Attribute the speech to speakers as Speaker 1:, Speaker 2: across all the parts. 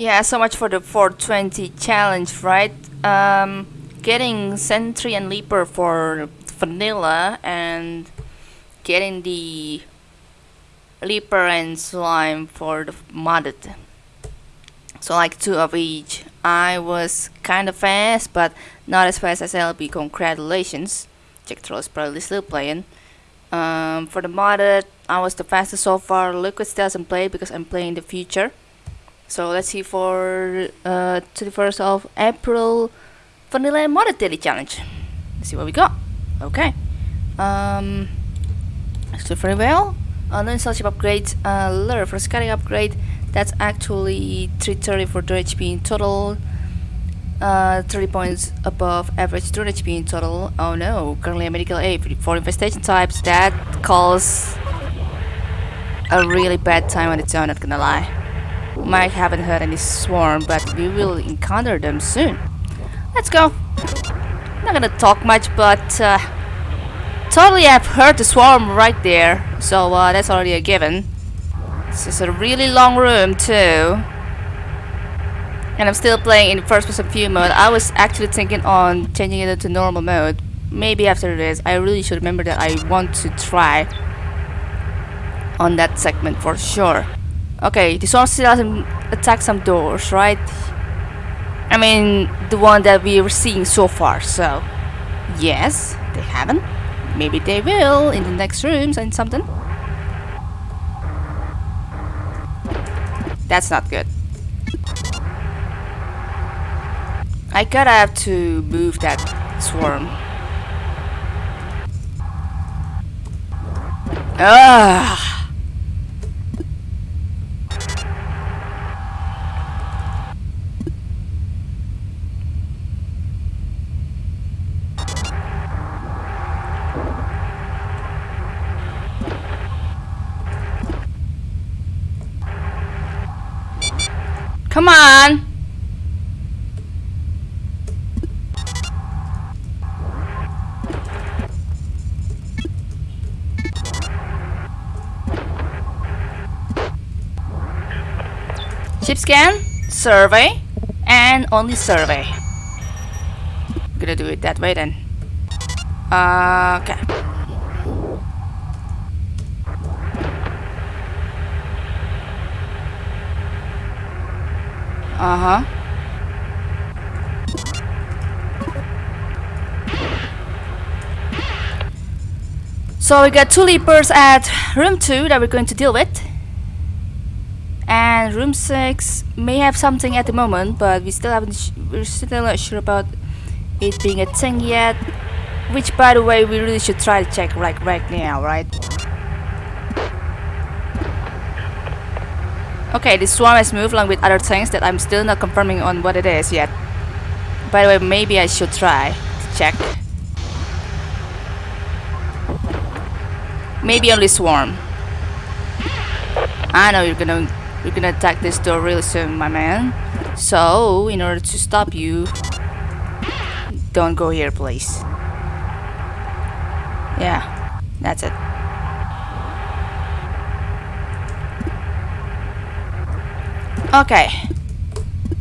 Speaker 1: Yeah, so much for the 420 challenge, right? Um, getting Sentry and Leaper for vanilla and getting the Leaper and Slime for the modded. So like two of each. I was kind of fast, but not as fast as LB. Congratulations. Jack Troll is probably still playing. Um, for the modded, I was the fastest so far. Liquid still doesn't play because I'm playing the future. So let's see for uh, 21st of April Vanilla Modded Daily Challenge. Let's see what we got. Okay. Um, so very well. Uh, no installation upgrade. Uh, lure for scanning upgrade. That's actually 330 for 2 HP in total. Uh, 30 points above average 2 HP in total. Oh no, currently a medical aid for infestation types. That calls a really bad time on its own, not gonna lie. Might haven't heard any swarm, but we will encounter them soon. Let's go. Not gonna talk much, but uh, totally I've heard the swarm right there, so uh, that's already a given. This is a really long room too. And I'm still playing in first person view mode. I was actually thinking on changing it into normal mode. Maybe after this. I really should remember that I want to try on that segment for sure. Okay, this one still hasn't attacked some doors, right? I mean, the one that we were seeing so far, so... Yes, they haven't. Maybe they will in the next rooms and something. That's not good. I gotta have to move that swarm. Ah! Come on! Chip scan, survey, and only survey. I'm gonna do it that way then. Uh, okay. So we got two leapers at room 2 that we're going to deal with. And room 6 may have something at the moment, but we still haven't we're still not sure about it being a thing yet. Which by the way we really should try to check like right now, right? Okay, this swarm has moved along with other things that I'm still not confirming on what it is yet. By the way, maybe I should try to check. Maybe only swarm. I know you're gonna you're gonna attack this door really soon, my man. So, in order to stop you, don't go here, please. Yeah, that's it. Okay.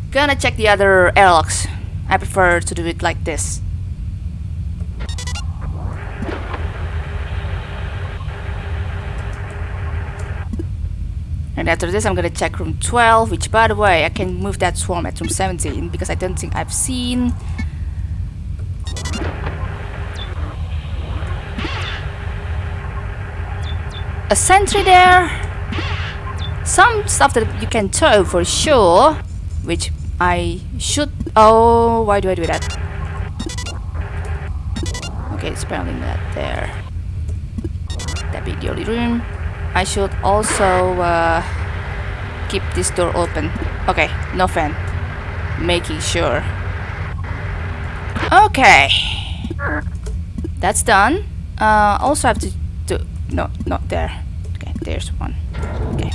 Speaker 1: Gonna check the other airlocks. I prefer to do it like this. And after this I'm gonna check room 12, which by the way I can move that swarm at room 17 because I don't think I've seen. A sentry there. Some stuff that you can tow for sure which I should oh why do I do that? Okay it's apparently that there. That'd be the only room I should also uh, keep this door open. Okay no fan. Making sure. Okay. That's done. Uh, also have to do no not there. Okay there's one. Okay.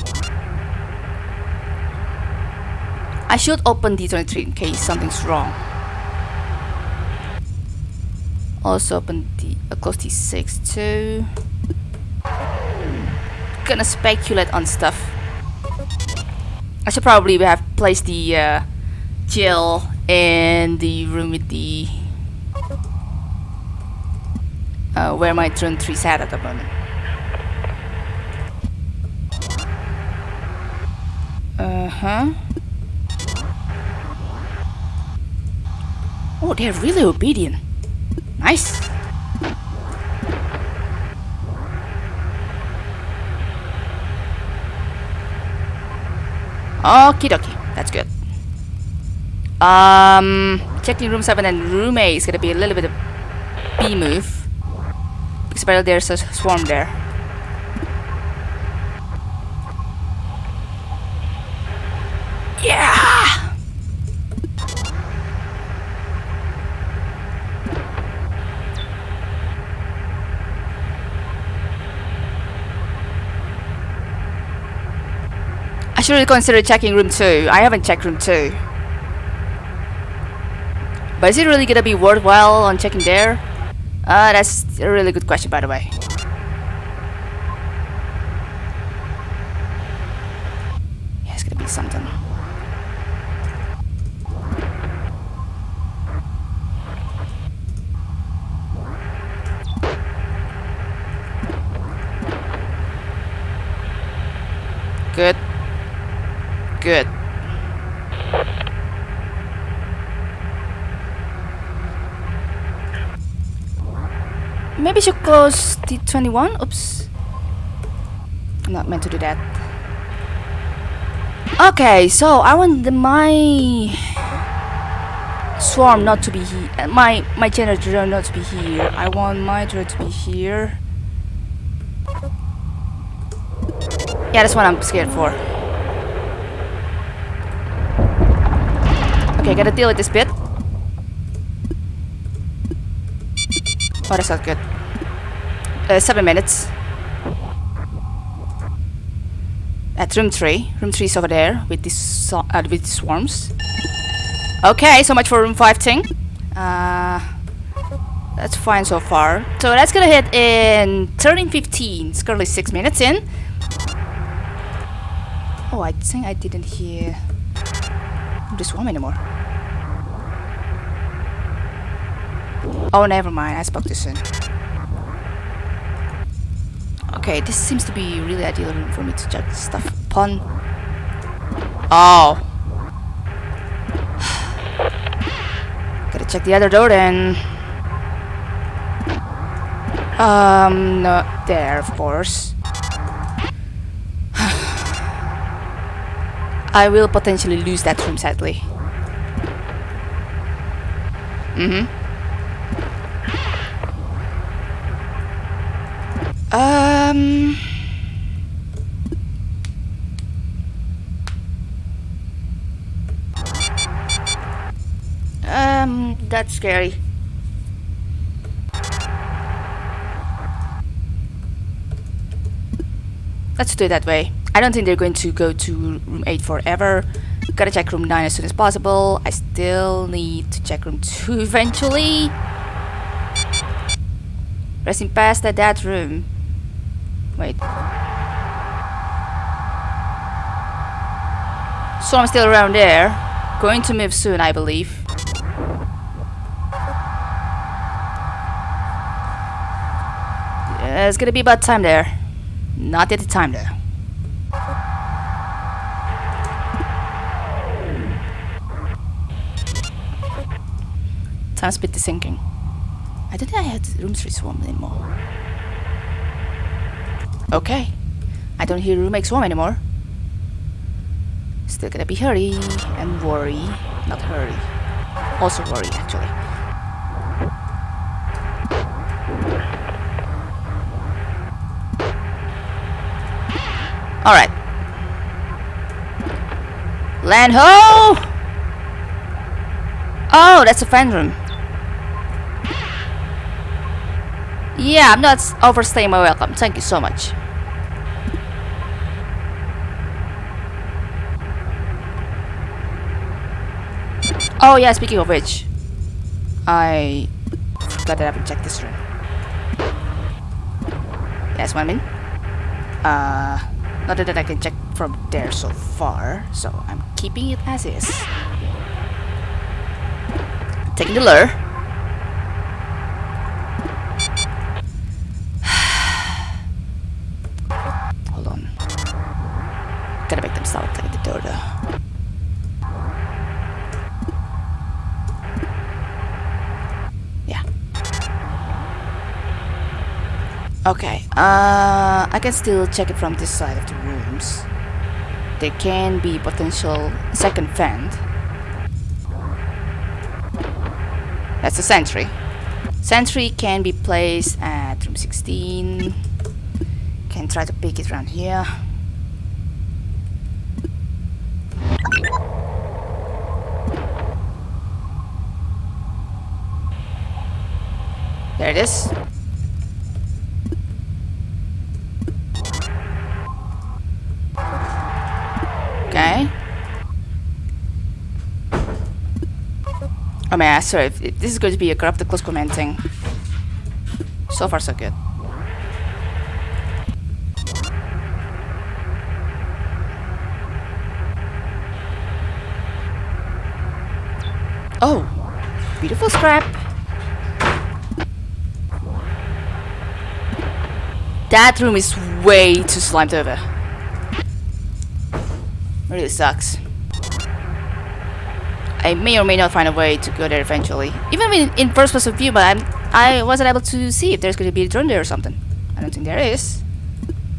Speaker 1: I should open D23 in case something's wrong. Also open the uh, close D6 too. Gonna speculate on stuff. I should probably have placed the uh, in the room with the uh, where my drone 3 sat at the moment. Uh-huh. Oh, they're really obedient. Nice. Okie dokie. That's good. Um, checking room 7 and room 8 is gonna be a little bit of B move. Because apparently there's a swarm there. Yeah! I should really consider checking room 2. I haven't checked room 2. But is it really gonna be worthwhile on checking there? Uh, that's a really good question by the way. Yeah, it's gonna be something. Good. Good. Maybe should close T21? Oops. I'm not meant to do that. Okay, so I want the, my swarm not to be here. Uh, my my generator not to be here. I want my drone to be here. Yeah, that's what I'm scared for. Okay, gotta deal with this bit. Oh, that's not good. Uh, seven minutes. At room three. Room three is over there with these uh, with swarms. Okay, so much for room five thing. Uh, that's fine so far. So that's gonna hit in 13:15. It's currently six minutes in. Oh, I think I didn't hear the swarm anymore. Oh, never mind. I spoke too soon. Okay, this seems to be really ideal room for me to judge stuff upon. Oh. Gotta check the other door then. Um, not there, of course. I will potentially lose that room, sadly. Mm-hmm. Um... Um, that's scary. Let's do it that way. I don't think they're going to go to room 8 forever. Gotta check room 9 as soon as possible. I still need to check room 2 eventually. Resting past at that room. Wait. So I'm still around there. Going to move soon, I believe. Yeah, it's gonna be about time there. Not yet the time there. Time's a bit sinking. I don't think I had room 3 swarm anymore. Okay. I don't hear room 8 swarm anymore. Still gonna be hurry and worry. Not hurry. Also worry actually. Alright. Land ho! Oh, that's a fan room. Yeah, I'm not overstaying my welcome. Thank you so much. Oh yeah, speaking of which, I forgot that I haven't checked this room. That's what I mean. Uh, not that I can check from there so far, so I'm keeping it as is. Taking the lure. Okay, uh, I can still check it from this side of the rooms. There can be potential second vent. That's a sentry. Sentry can be placed at room 16. Can try to pick it around here. There it is. Man, sorry, if, if this is going to be a corrupted close commenting. So far so good. Oh, beautiful scrap. That room is way too slimed over. Really sucks. I may or may not find a way to go there eventually. Even in, in first person view, but I'm, I wasn't able to see if there's going to be a drone there or something. I don't think there is.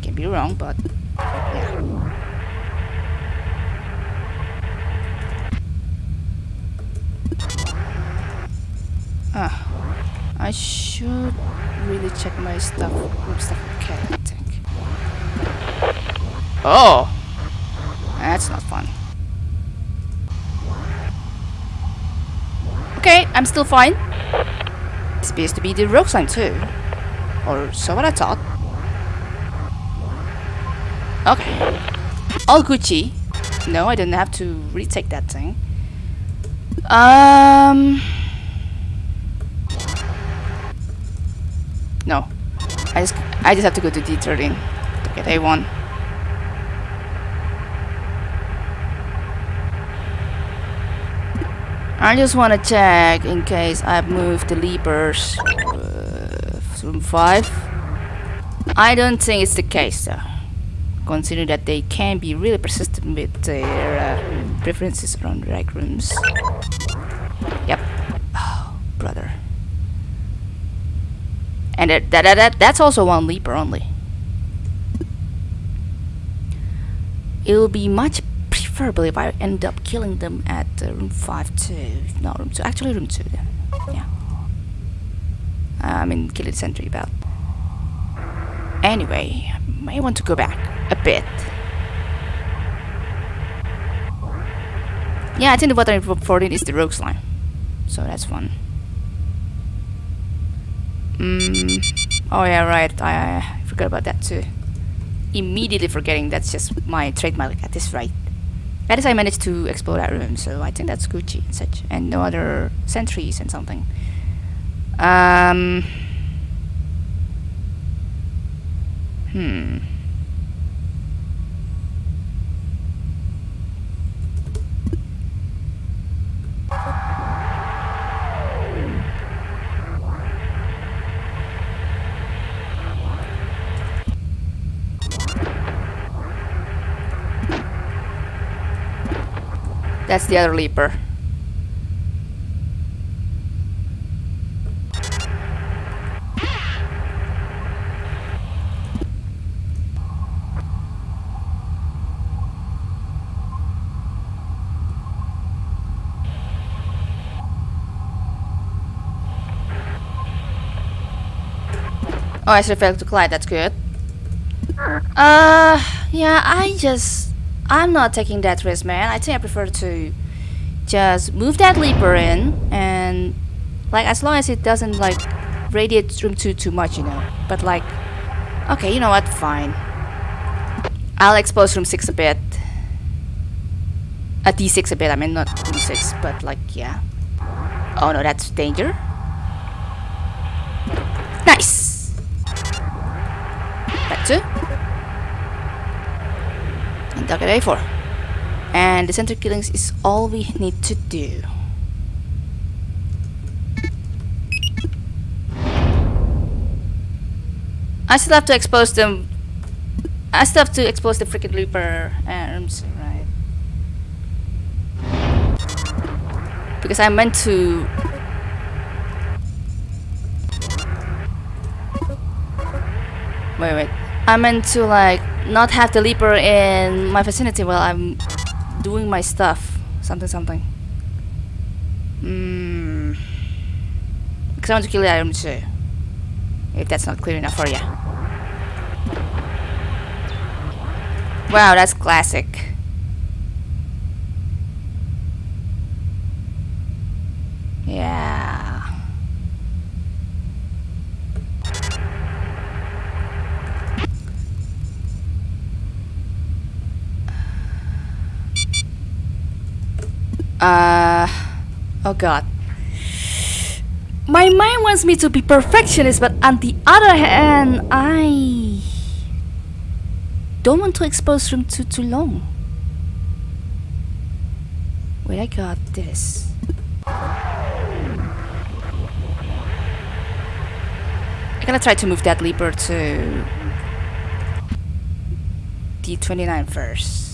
Speaker 1: Can be wrong, but yeah. Ah, I should really check my stuff. Group stuff. Okay, I think. Oh, that's not fun. Okay, I'm still fine. This appears to be the rogue slime too. Or so what I thought. Okay. All Gucci. No, I didn't have to retake that thing. Um... No. I just I just have to go to D13 to get A1. I just want to check in case I've moved the leapers uh, room 5. I don't think it's the case though. Considering that they can be really persistent with their uh, preferences around rec rooms. Yep. Oh, brother. And that, that, that, that's also one leaper only. It'll be much preferable if I end up killing them at uh, room 5 too. No, room 2. Actually, room 2 then. Yeah. I mean, kill the sentry belt. Anyway, I may want to go back a bit. Yeah, I think the for 14 is the rogue slime. So that's fun. Mm. Oh yeah, right. I, I forgot about that too. Immediately forgetting that's just my trademark at this rate. At least I managed to explore that room, so I think that's Gucci and such, and no other sentries and something. Um. Hmm. That's the other leaper. Oh, I should failed to collide. That's good. Uh, yeah, I just... I'm not taking that risk, man. I think I prefer to just move that leaper in and like as long as it doesn't like radiate room 2 too much, you know. But like, okay, you know what? Fine. I'll expose room 6 a bit. A D6 a bit, I mean not room 6, but like, yeah. Oh no, that's danger. Nice! That Target A4. And the center killings is all we need to do. I still have to expose them. I still have to expose the freaking Reaper arms, right? Because I meant to. Wait, wait. I meant to like not have the Leaper in my vicinity while I'm doing my stuff. Something, something. Hmm. Because I want to kill the item too. If that's not clear enough for you. Wow, that's classic. Yeah. Uh, oh god. My mind wants me to be perfectionist, but on the other hand, I don't want to expose room too too long. Wait, I got this. I'm gonna try to move that leaper to D29 first.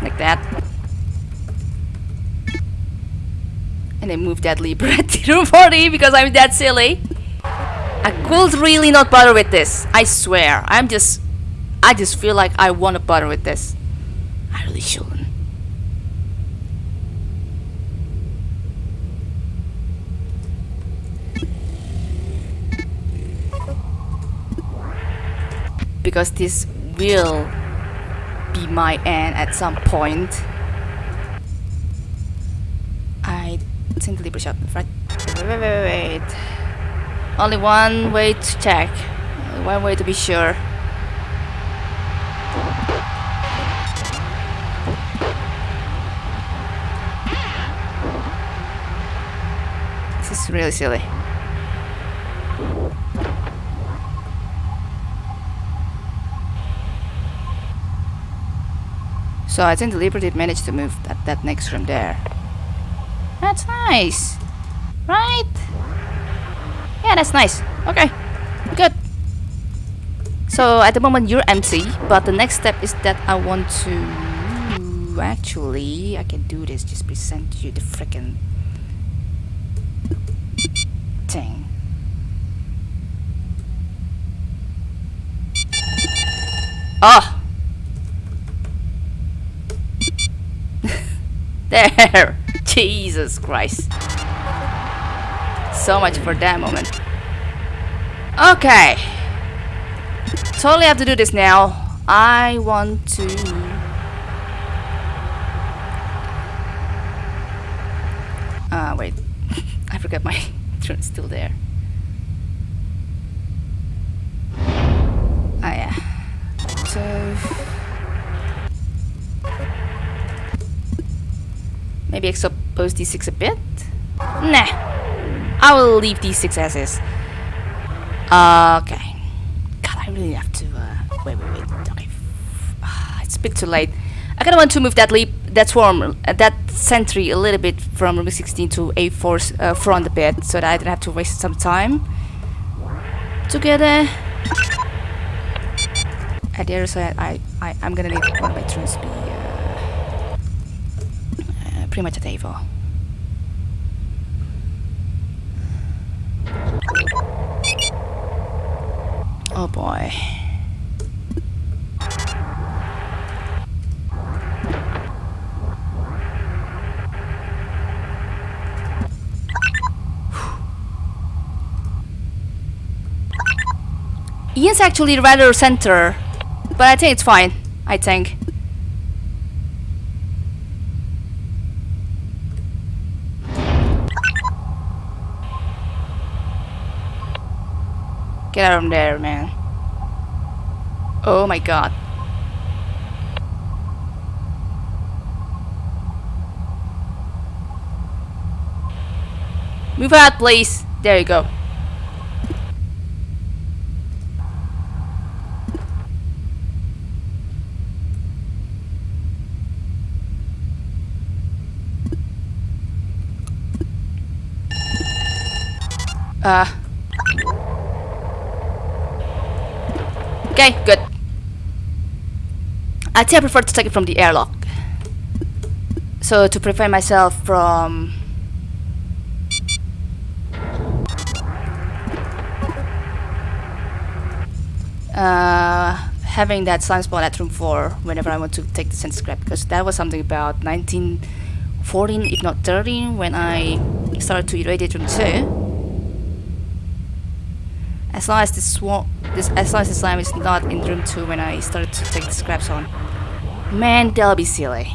Speaker 1: like that. And then move that Libra to 40 because I'm that silly. I could really not bother with this. I swear. I'm just... I just feel like I want to bother with this. I really shouldn't. Because this will be my end at some point. I think Libra shot right. Wait, wait, wait, wait. Only one way to check. Only one way to be sure. This is really silly. So I think the Liberty managed to move that, that next room there. That's nice. Right? Yeah, that's nice. Okay. Good. So at the moment you're empty, but the next step is that I want to... Actually, I can do this. Just present you the freaking thing. Oh! There! Jesus Christ. So much for that moment. Okay. Totally have to do this now. I want to... Ah, uh, wait. I forgot my is still there. Maybe expose d6 a bit? Nah. I will leave d6 as is. Uh, okay. God, I really have to, uh, wait, wait, wait. Okay. Uh, it's a bit too late. I kinda want to move that leap, that swarm, uh, that sentry a little bit from room 16 to A4 uh, front a bit, so that I don't have to waste some time together. At the other side, I, I, I'm gonna need one of my troops pretty much at Avo. Oh boy. Ian's actually rather center, but I think it's fine, I think. Get out of there, man. Oh my god. Move out, please. There you go. Uh, Okay, good. I think I prefer to take it from the airlock. So to prevent myself from uh, having that slime spawn at room 4 whenever I want to take the sense scrap because that was something about 1914 if not 13 when I started to irradiate room 2 as long as this, this as long as the slime is not in room 2 when I started to take the scraps on man that'll be silly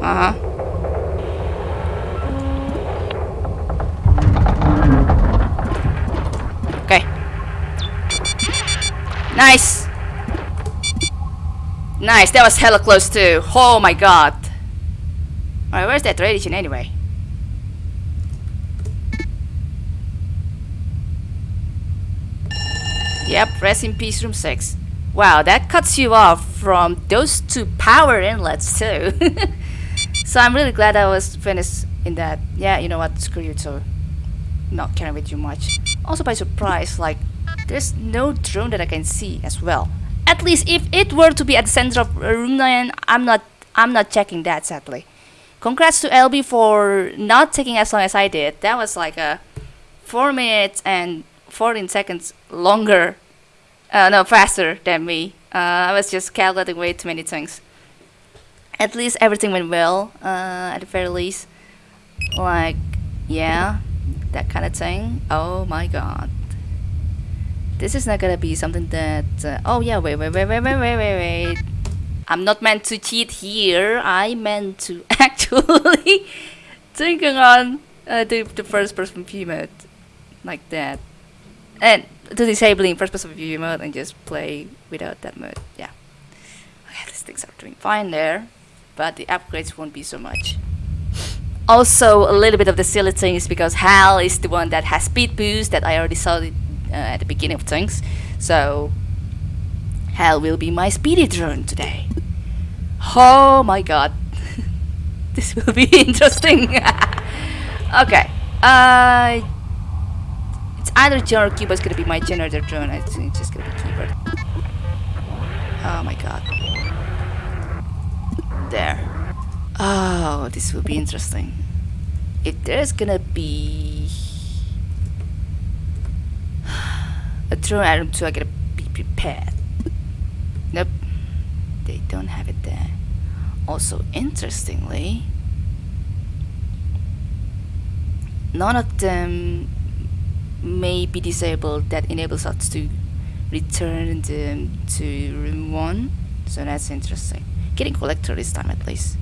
Speaker 1: uh-huh Nice! Nice, that was hella close too. Oh my god. Alright, where's that radiation anyway? Yep, rest in peace room 6. Wow, that cuts you off from those two power inlets too. so I'm really glad I was finished in that. Yeah, you know what, screw you too. Not caring with you much. Also by surprise, like there's no drone that I can see as well. At least if it were to be at the center of room 9, I'm not I'm not checking that sadly. Congrats to LB for not taking as long as I did. That was like a 4 minutes and 14 seconds longer, uh, no, faster than me. Uh, I was just calculating way too many things. At least everything went well, uh, at the very least. Like, yeah, that kind of thing. Oh my god. This is not gonna be something that... Uh, oh yeah, wait, wait, wait, wait, wait, wait, wait, wait. I'm not meant to cheat here. I meant to actually turn on uh, the, the first person view mode. Like that. And to disabling first person view mode and just play without that mode. Yeah. Okay, these things are doing fine there. But the upgrades won't be so much. Also, a little bit of the silly things because Hal is the one that has speed boost that I already saw uh, at the beginning of things. So, hell will be my speedy drone today. Oh my god. this will be interesting. okay. Uh, it's either John or Cuba is gonna be my generator drone. I think it's just gonna be Cuba. Oh my god. There. Oh, this will be interesting. If there's gonna be a drone item too, I gotta be prepared. Nope, they don't have it there. Also, interestingly, none of them may be disabled that enables us to return them to room 1 so that's interesting. Getting collector this time at least.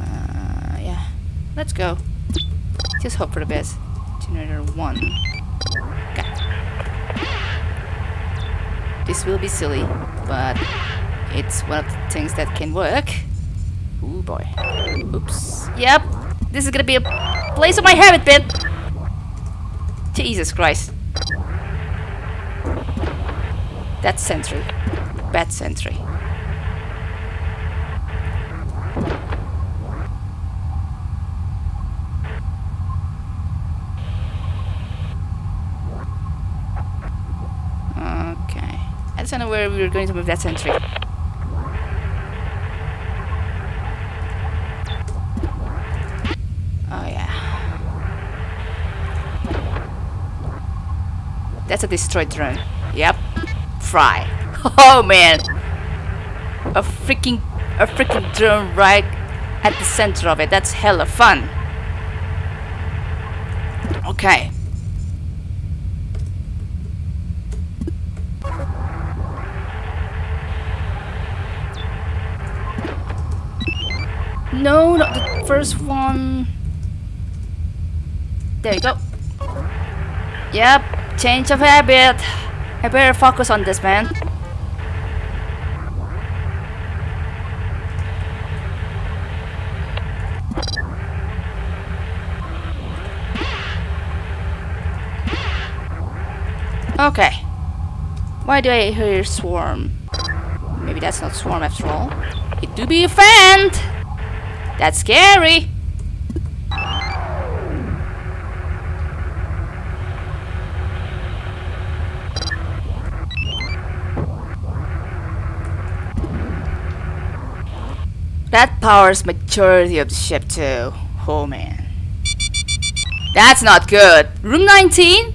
Speaker 1: Uh, yeah. Let's go. Just hope for the best. Generator 1 This will be silly, but it's one of the things that can work. Oh boy. Oops. Yep. This is gonna be a place of my habit pit. Jesus Christ. That's sentry. Bad sentry. I don't know where we were going to move that sentry. Oh yeah. That's a destroyed drone. Yep. Fry. Oh man. A freaking a freaking drone right at the center of it. That's hella fun. Okay. No, not the first one. There you go. Yep, change of habit. I better focus on this, man. Okay. Why do I hear swarm? Maybe that's not swarm after all. It do be a fan! That's scary! That powers majority of the ship too. Oh man. That's not good. Room 19?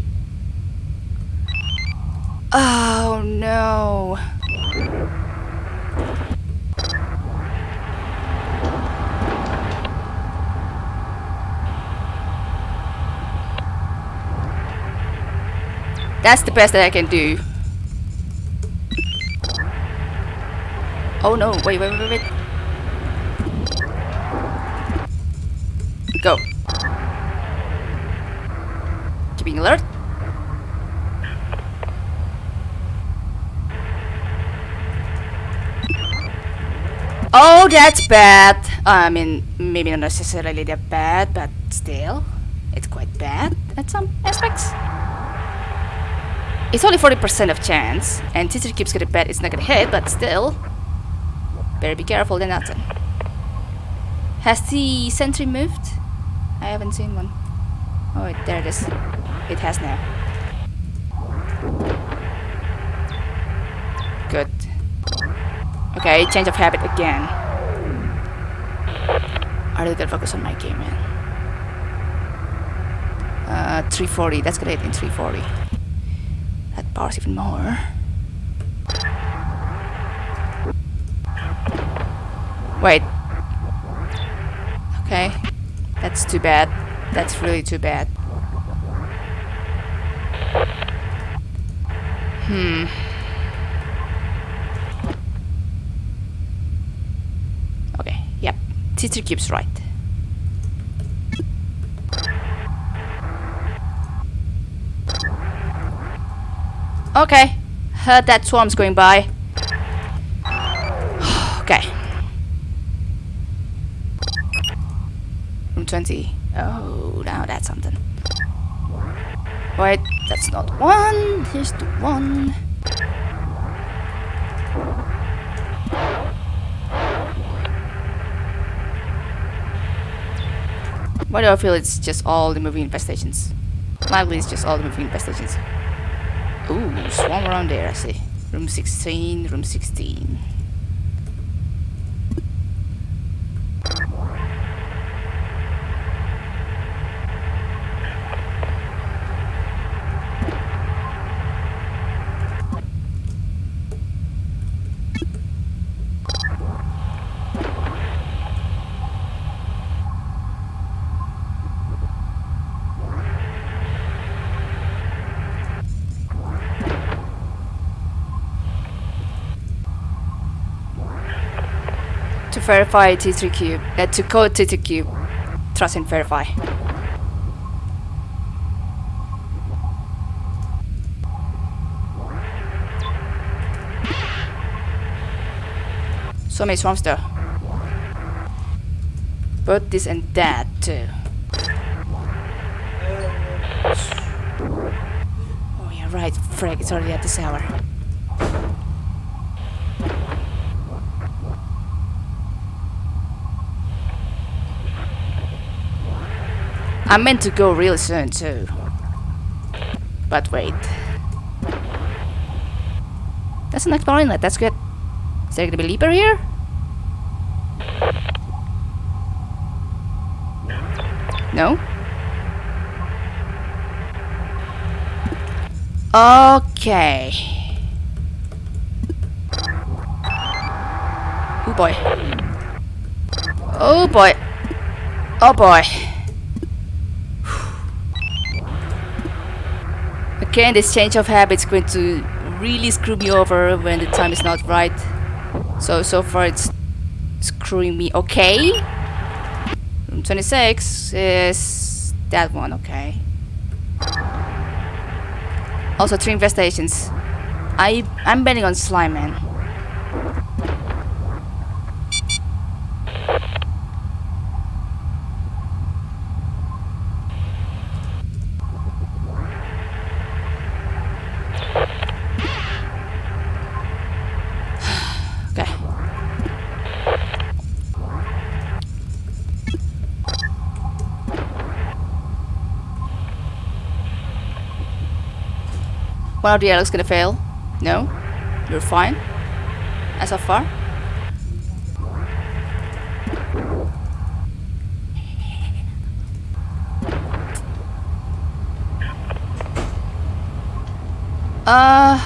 Speaker 1: Oh no. That's the best that I can do. Oh no, wait, wait, wait, wait. Go. Keeping alert. Oh, that's bad. I mean, maybe not necessarily that bad, but still, it's quite bad at some aspects. It's only 40% of chance, and Teacher keeps getting bet it's not gonna hit, but still, better be careful than nothing. Has the sentry moved? I haven't seen one. Oh, wait, there it is. It has now. Good. Okay, change of habit again. I really gotta focus on my game, man. Uh, 340, that's gonna hit in 340. Powers even more. Wait. Okay. That's too bad. That's really too bad. Hmm. Okay, yep. Teacher keeps right. Okay. Heard that swarm's going by. okay. Room 20. Oh, now that's something. Wait, that's not one. Here's the one. Why do I feel it's just all the moving infestations? Likely it's just all the moving infestations. Ooh, swarm around there, I see. Room 16, room 16. to verify T3 cube, uh, to code T3 cube, trust and verify. So many swarms though. Both this and that too. Oh yeah, right. Frag, it's already at this hour. I meant to go really soon too. But wait. That's an explorer inlet, that's good. Is there gonna be Leaper here? No? Okay. Oh boy. Oh boy. Oh boy. Again, this change of habits going to really screw me over when the time is not right. So, so far it's screwing me. Okay. Room 26 is that one, okay. Also, three investigations. I I'm betting on slime man. okay. One of the Alex gonna fail. No? You're fine? As of far? Uh,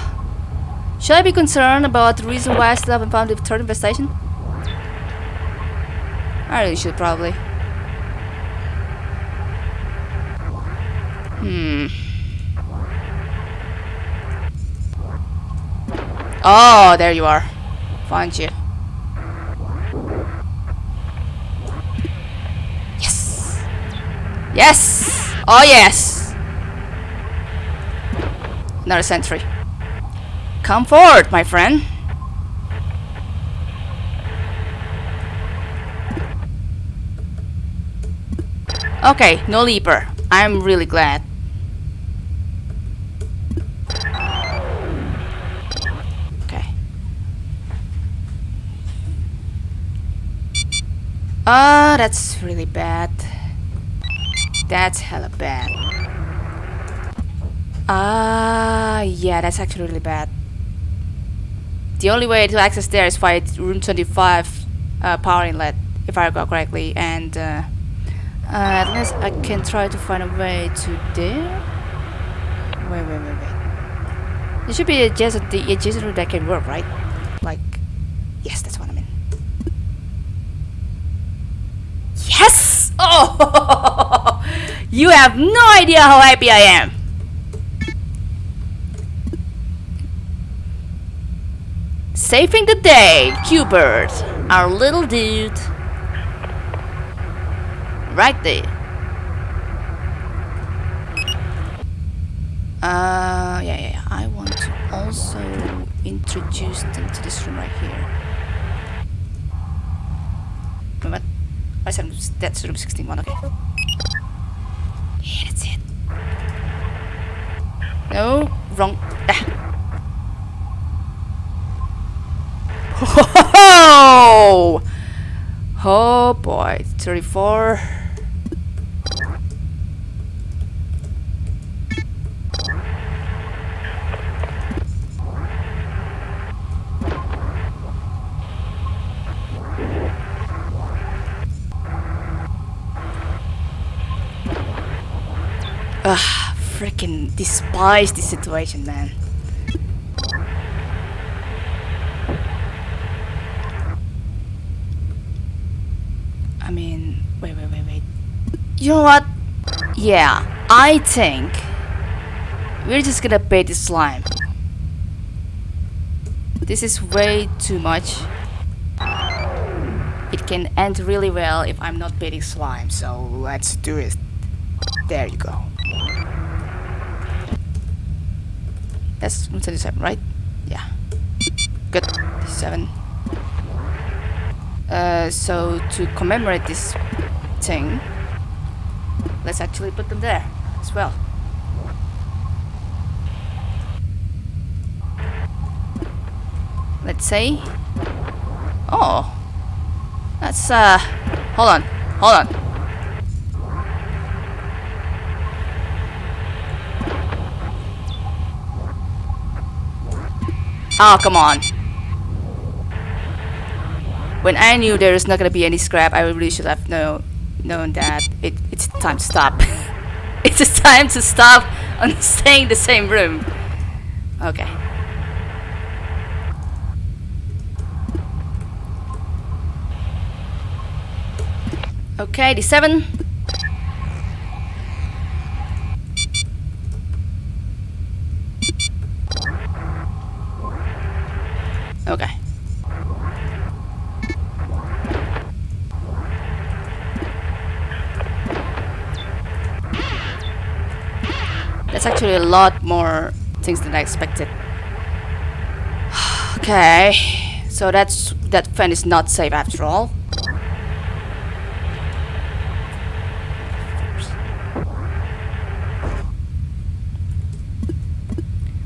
Speaker 1: should I be concerned about the reason why I still haven't found the third infestation? I really should probably. Hmm. Oh, there you are. Find you. Yes! Yes! Oh yes! Another sentry. Come forward, my friend. Okay, no leaper. I'm really glad. Okay. Ah, that's really bad. That's hella bad. Ah, yeah, that's actually really bad. The only way to access there is via room 25 uh, power inlet, if I recall correctly, and uh, uh, unless I can try to find a way to there. Wait, wait, wait, wait. There should be adjacent, the adjacent route that can work, right? Like, yes, that's what I mean. Yes! Oh! you have no idea how happy I am. Saving the day, Q-Bird, our little dude. Right there. Uh, yeah, yeah, yeah. I want to also introduce them to this room right here. Wait, what? I said that's room 61, okay. Yeah, that's it. No, wrong. Ah. Oh, oh boy, 34. Ugh, freaking despise this situation, man. I mean, wait, wait, wait, wait. You know what? Yeah, I think we're just gonna bait the slime. This is way too much. It can end really well if I'm not baiting slime, so let's do it. There you go. That's 27, right? Yeah. Good. 7. Uh, so to commemorate this thing, let's actually put them there as well. Let's say, oh, that's uh, hold on, hold on. Oh, come on. When I knew there was not gonna be any scrap, I really should have know, known that it, it's time to stop. it's time to stop on staying in the same room. Okay. Okay, the seven. Okay. That's actually a lot more things than I expected. Okay, so that's that fan is not safe after all.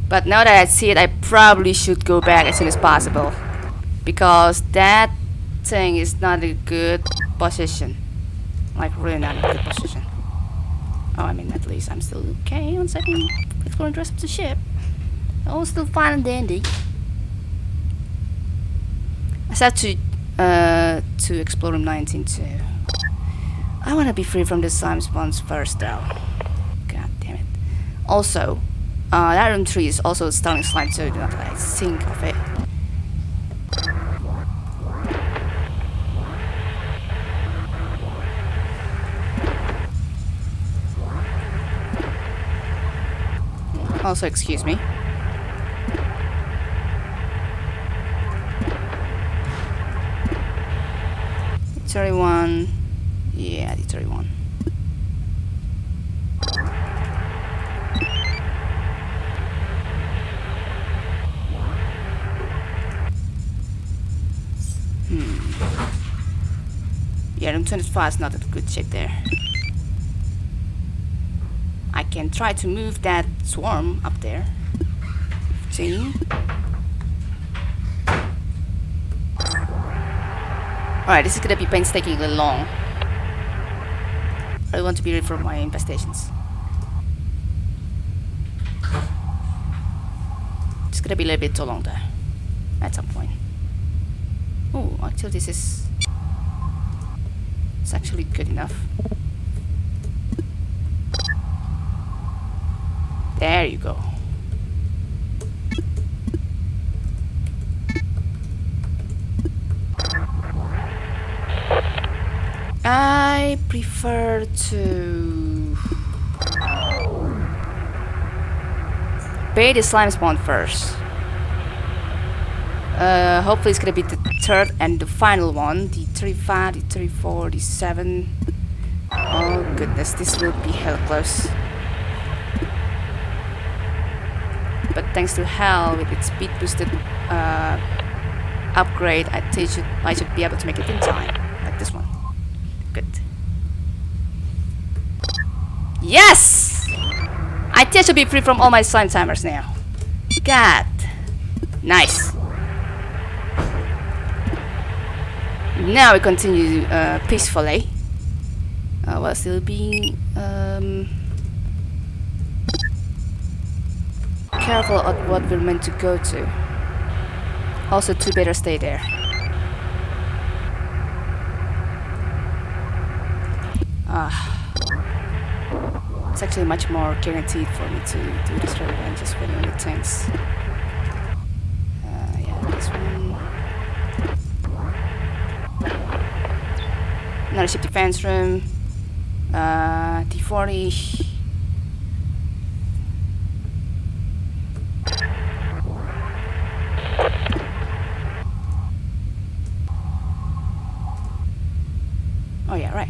Speaker 1: But now that I see it, I probably should go back as soon as possible. Because that thing is not a good position. Like, really not a good position. Oh, I mean, at least I'm still okay on second exploring the rest of the ship. Oh, still fine and dandy. I have to, uh, to explore room 19 too. I want to be free from the slime spawns first though. God damn it. Also, uh, that room 3 is also starting slime, so do not like think of it. Also, excuse me. Thirty-one. Yeah, the thirty-one. Hmm. Yeah, room 25 is not a good shape there. I can try to move that swarm up there. 15. Alright, this is gonna be painstakingly long. I want to be ready for my infestations. It's gonna be a little bit too long there. At some point. Oh, actually this is it's actually good enough. There you go. I prefer to bait the slime spawn first. Uh, hopefully it's gonna be the third and the final one. The 35, the 34, the 7. Oh goodness, this will be hell close. But thanks to Hell with its speed boosted uh, upgrade, I, should, I should be able to make it in time. Like this one. Good. Yes! I think I should be free from all my slime timers now. God. Nice. Now we continue uh, peacefully. Uh, while still being um, careful at what we're meant to go to. Also, two better stay there. Ah, it's actually much more guaranteed for me to do this rather than just on the tanks. another ship defense room, uh, T40. Oh yeah, right.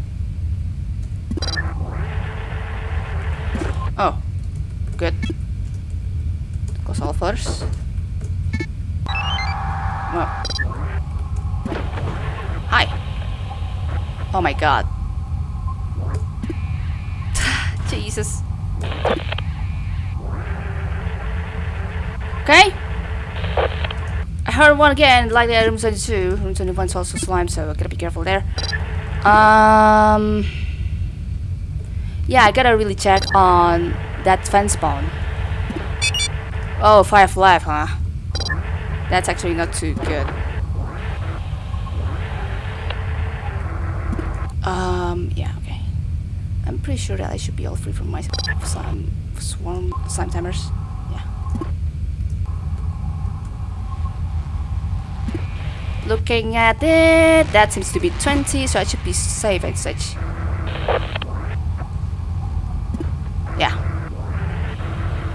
Speaker 1: Oh, good. Goes all first. Well. Oh my god. Jesus. Okay. I heard one again, like the room 22. Room 21 is also slime, so I gotta be careful there. Um. Yeah, I gotta really check on that fence spawn. Oh, five left, huh? That's actually not too good. Um, yeah, okay. I'm pretty sure that I should be all free from my slime, swarm slime timers. Yeah. Looking at it, that seems to be 20, so I should be safe and such. Yeah.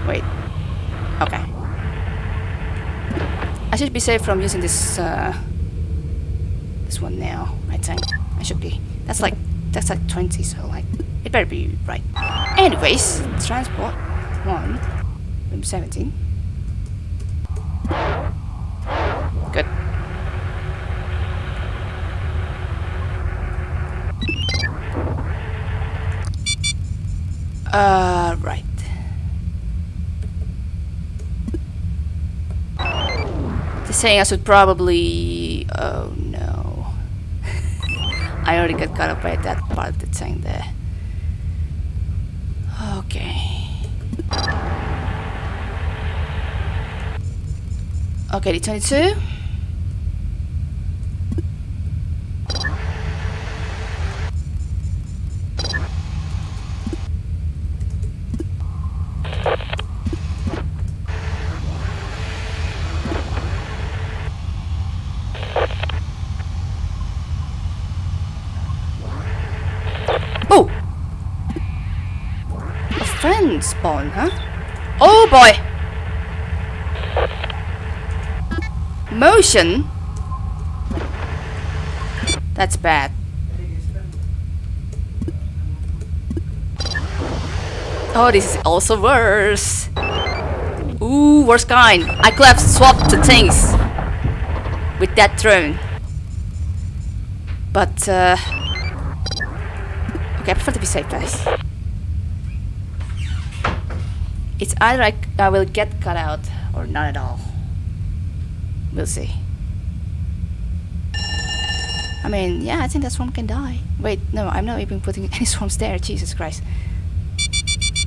Speaker 1: Wait. Okay. I should be safe from using this, uh, this one now, I think. I should be. That's like, that's like 20, so like, it better be right. Anyways, transport 1, room 17. Good. Uh, right. They're saying I should probably... Um, I already got caught up by that part of the thing there. Okay. Okay, the 22. Oh! A friend spawn, huh? Oh boy! Motion? That's bad. Oh, this is also worse. Ooh, worse kind. I could have swapped the things with that drone. But, uh... Okay, I prefer to be safe, guys. It's either I, I will get cut out or not at all. We'll see. I mean, yeah, I think that swarm can die. Wait, no, I'm not even putting any swarms there. Jesus Christ.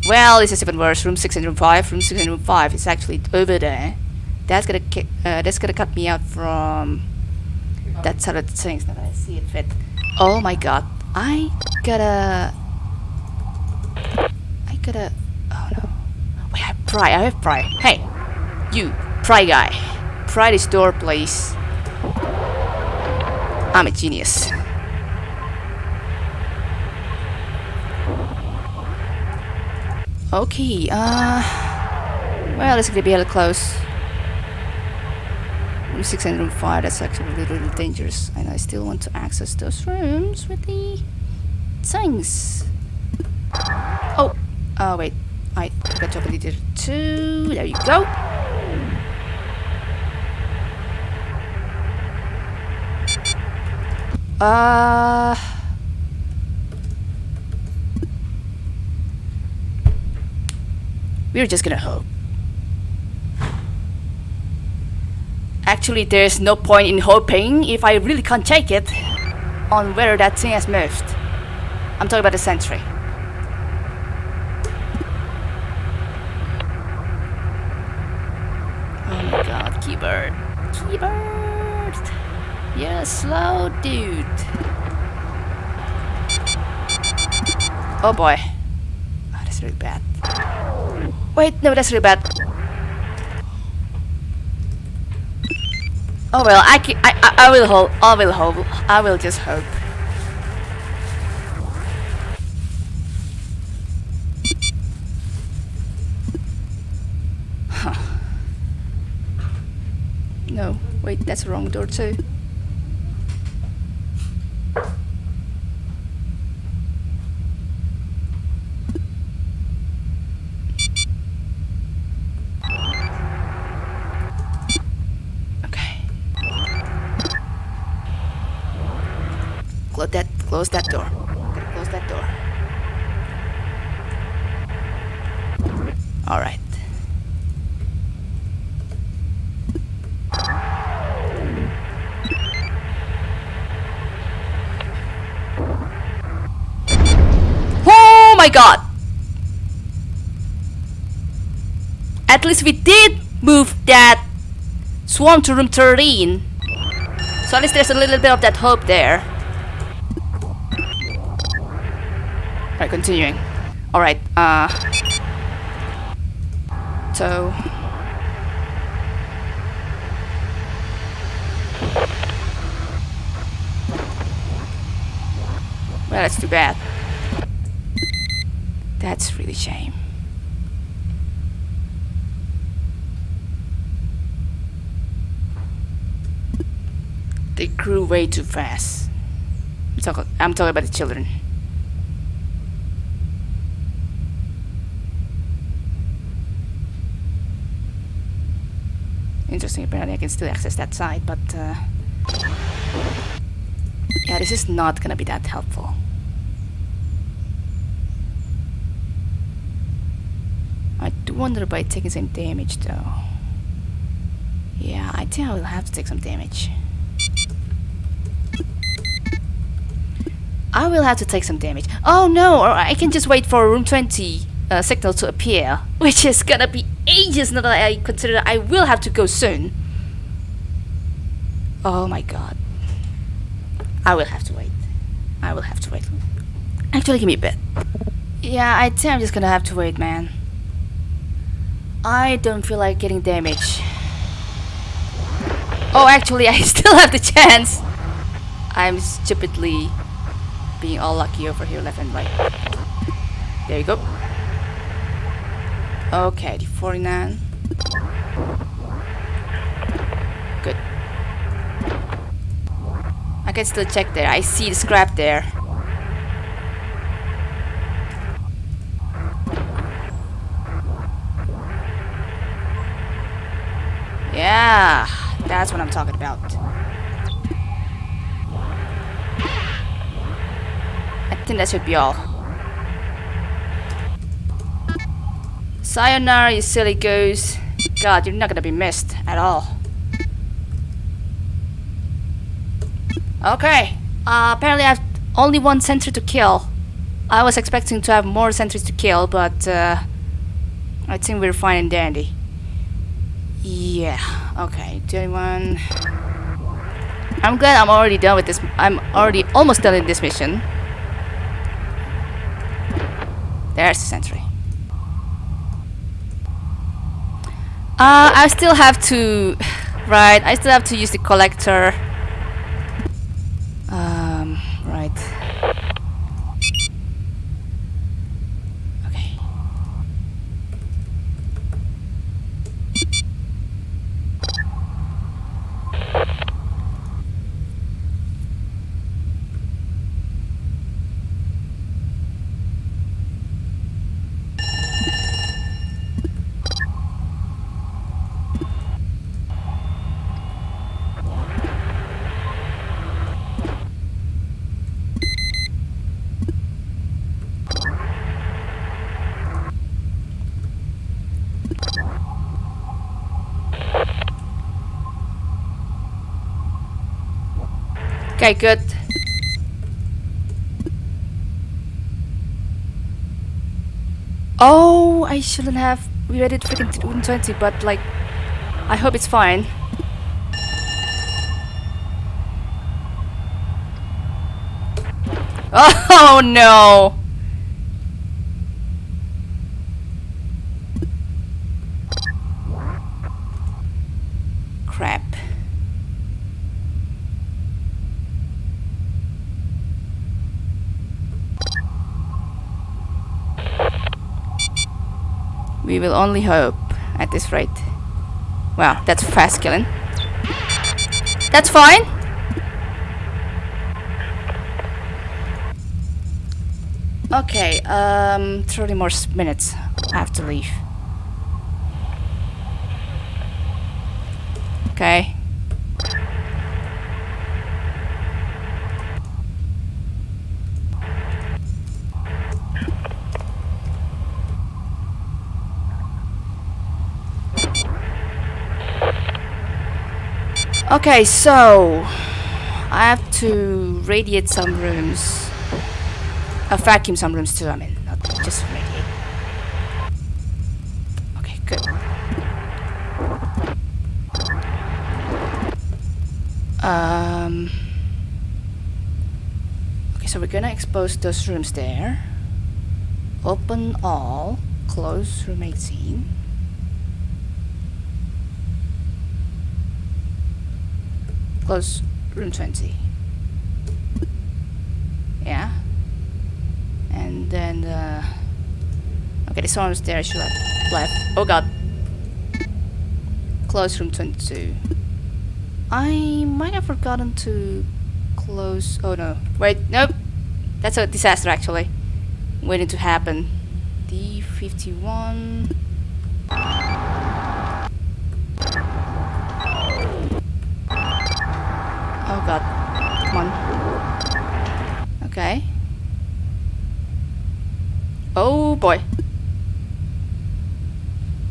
Speaker 1: Well, this is even worse. Room 6 and room 5. Room 6 and room 5 is actually over there. That's gonna uh, that's gonna cut me out from that side of things that I see it fit. Oh my god. I gotta... I gotta... Oh no. Wait, I have pry. I have pry. Hey! You, pry guy. Pry this door, please. I'm a genius. Okay, uh... Well, it's gonna be a little close. Room 6 and room 5, that's actually a little, dangerous. And I still want to access those rooms with the things. Oh, uh, wait. I forgot to open the door too. There you go. Uh... We're just gonna hope. Actually, there's no point in hoping if I really can't take it on where that thing has moved. I'm talking about the sentry. Oh my god, keyboard. Keyboard! You're a slow dude. Oh boy. Oh, that's really bad. Wait, no, that's really bad. Oh well, I, can, I, I, I will hope. I will hope. I will just hope. Huh. No, wait, that's the wrong door too. Okay. Close that. Close that door. Close that door. All right. Oh my god! At least we did move that swarm to room 13. So at least there's a little bit of that hope there. Continuing. Alright, uh... So... Well, that's too bad. That's really shame. They grew way too fast. I'm talking about the children. Interesting, apparently I can still access that side, but uh, yeah, this is not gonna be that helpful. I do wonder by taking some damage though. Yeah, I think I will have to take some damage. I will have to take some damage. Oh no, or I can just wait for room 20 uh, signal to appear, which is gonna be ages now that I consider I will have to go soon. Oh my god. I will have to wait. I will have to wait. Actually, give me a bit. Yeah, I think I'm just gonna have to wait, man. I don't feel like getting damage. Oh, actually, I still have the chance. I'm stupidly being all lucky over here, left and right. There you go. Okay, the 49. Good. I can still check there. I see the scrap there. Yeah, that's what I'm talking about. I think that should be all. Sayonara, you silly goose. God, you're not gonna be missed at all. Okay. Uh, apparently I have only one sentry to kill. I was expecting to have more sentries to kill, but uh, I think we're fine and dandy. Yeah, okay, 21. I'm glad I'm already done with this. I'm already almost done with this mission. There's the sentry. Uh, I still have to... Right, I still have to use the collector. Um, right. Okay. Okay, good. Oh, I shouldn't have read it freaking 120, but like, I hope it's fine. Oh no! We will only hope at this rate. Wow, that's fast killing. That's fine. Okay, um, 30 more minutes. I have to leave. Okay. Okay, so I have to radiate some rooms. Uh, vacuum some rooms too, I mean, not just radiate. Okay, good. Um, okay, so we're gonna expose those rooms there. Open all, close room 18. Close room 20. Yeah. And then, uh, okay, this one was there, I should have left. Oh god. Close room 22. I might have forgotten to close. Oh no. Wait, nope. That's a disaster actually. Waiting to happen. D51. Oh god. Come on. Okay. Oh boy.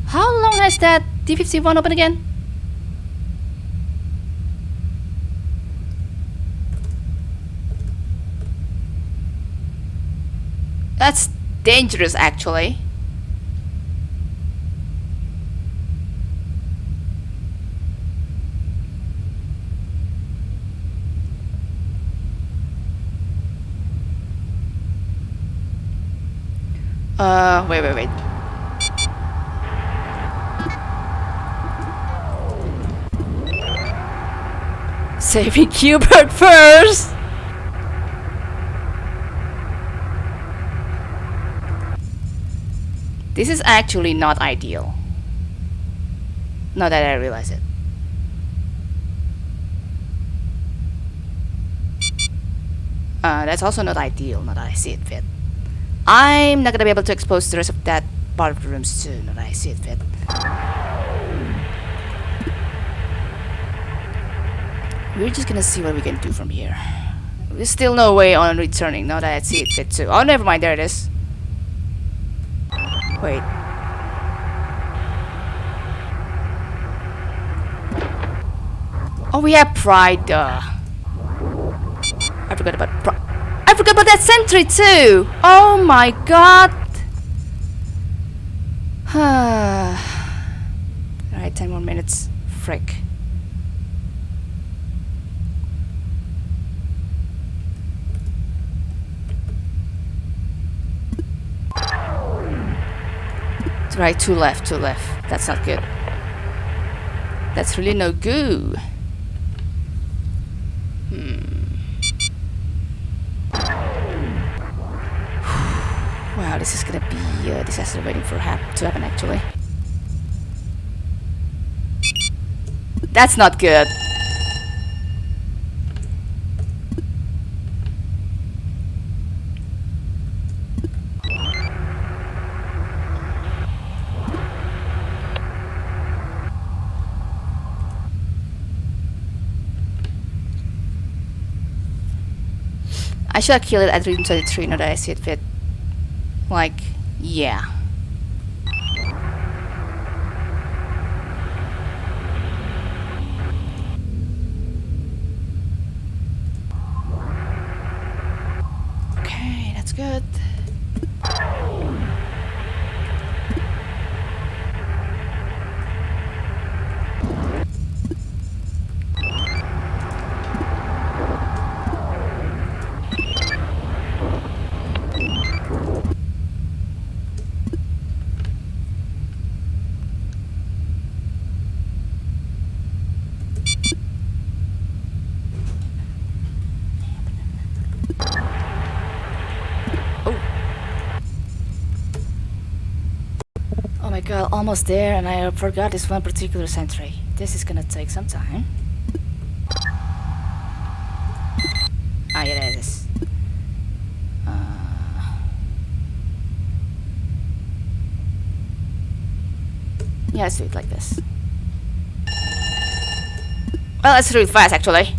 Speaker 1: How long has that D51 open again? That's dangerous actually. Uh, wait, wait, wait. Saving Hubert first! This is actually not ideal. Not that I realize it. Uh, that's also not ideal, not that I see it fit. I'm not gonna be able to expose the rest of that part of the room soon, that I see it fit. We're just gonna see what we can do from here. There's still no way on returning, now that I see it fit too. Oh, never mind, there it is. Wait. Oh, we have pride. Uh. I forgot about pride. I forgot about that sentry too. Oh my god. Alright, 10 more minutes. Frick. Right, two left, two left. That's not good. That's really no good. Hmm. This is gonna be uh, a disaster waiting for hap to happen actually. That's not good. I should have killed it at room 33 now that I see it fit. Like, yeah. Okay, that's good. Oh my god, almost there and I forgot this one particular sentry. This is gonna take some time. Ah, yeah, it is. Uh, yeah, let's do it like this. Well, let's do it fast, actually.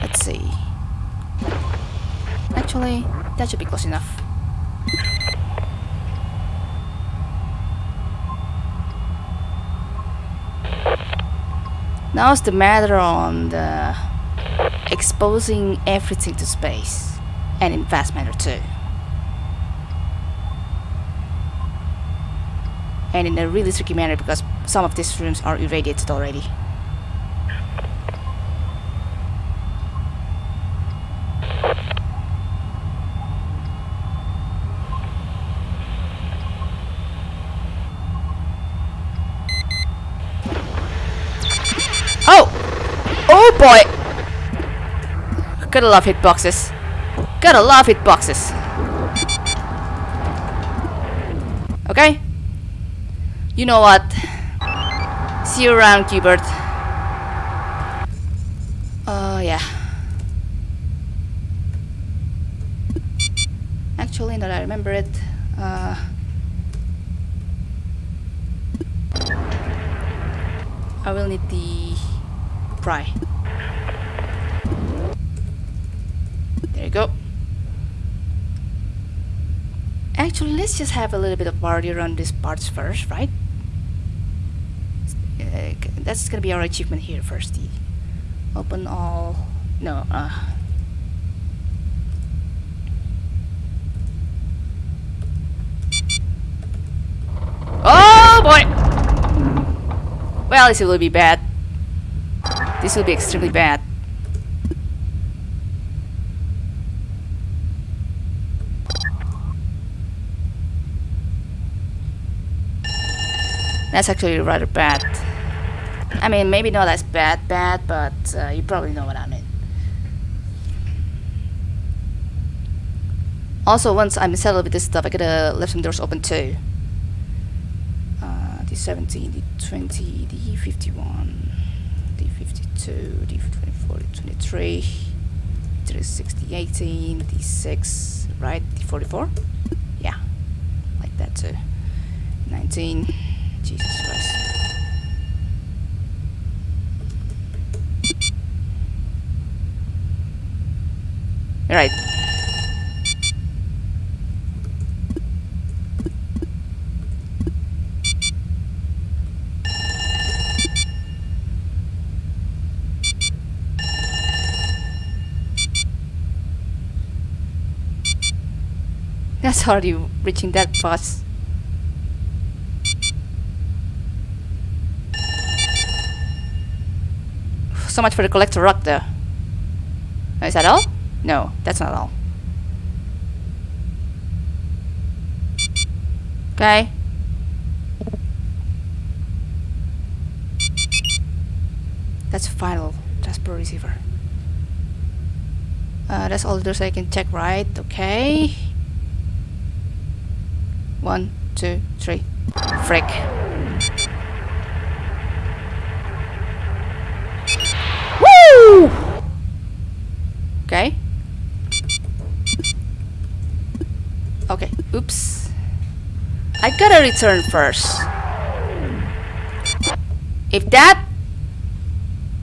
Speaker 1: let's see. Actually, that should be close enough. Now it's the matter on the exposing everything to space, and in fast manner too. And in a really tricky manner because some of these rooms are irradiated already. Oh! Oh boy! Gotta love hitboxes. Gotta love hitboxes. Okay? You know what? See you around, Cubert. Oh, uh, yeah. Actually, now that I remember it, uh, I will need the pry. There you go. Actually, let's just have a little bit of party around these parts first, right? Uh, that's gonna be our achievement here first. Open all. No. Uh, Oh boy! Well, this will be bad. This will be extremely bad. That's actually rather bad. I mean, maybe not as bad, bad, but uh, you probably know what I mean. Also, once I'm settled with this stuff, I gotta leave some doors open too. Uh, D17, D20, D51, D52, D24, D23, D60, 18, D6, right? D44? Yeah, like that too. 19. Jesus Christ. Right. That's already reaching that fast. So much for the collector rock there. Is that all? No, that's not all. Okay. That's final transport receiver. Uh, that's all those I can check, right? Okay. One, two, three. Frick. Okay. Okay, oops. I gotta return first. If that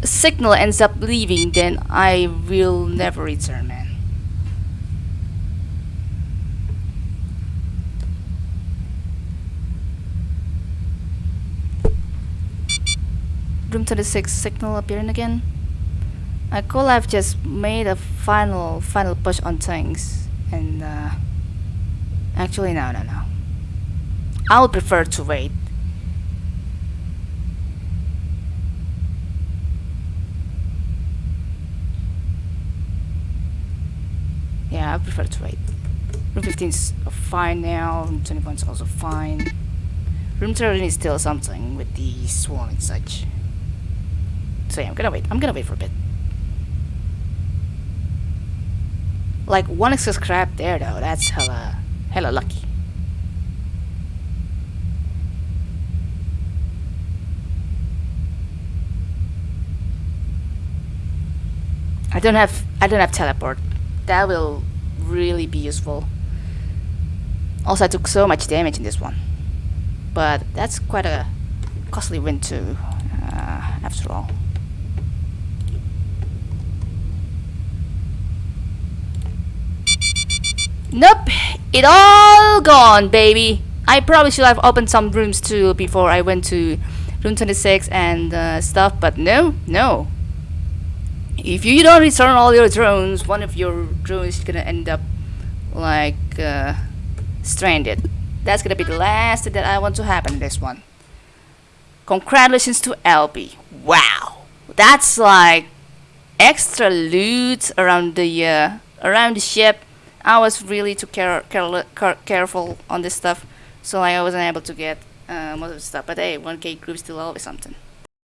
Speaker 1: signal ends up leaving, then I will never return, man. Room 26 signal appearing again. I could have just made a final final push on things and uh, actually no no no. I would prefer to wait. Yeah I prefer to wait. Room 15 is fine now room 21 is also fine. Room 13 is still something with the swarm and such. So yeah I'm gonna wait. I'm gonna wait for a bit Like one extra scrap there though, that's hella hella lucky. I don't have I don't have teleport. That will really be useful. Also I took so much damage in this one. But that's quite a costly win too, uh, after all. Nope, it all gone, baby. I probably should have opened some rooms too before I went to room 26 and uh, stuff, but no, no. If you don't return all your drones, one of your drones is gonna end up like uh, stranded. That's gonna be the last that I want to happen in this one. Congratulations to LB. Wow, that's like extra loot around the uh, around the ship I was really too care, care, care, careful on this stuff, so I wasn't able to get uh, most of the stuff. But hey, 1k group still always something.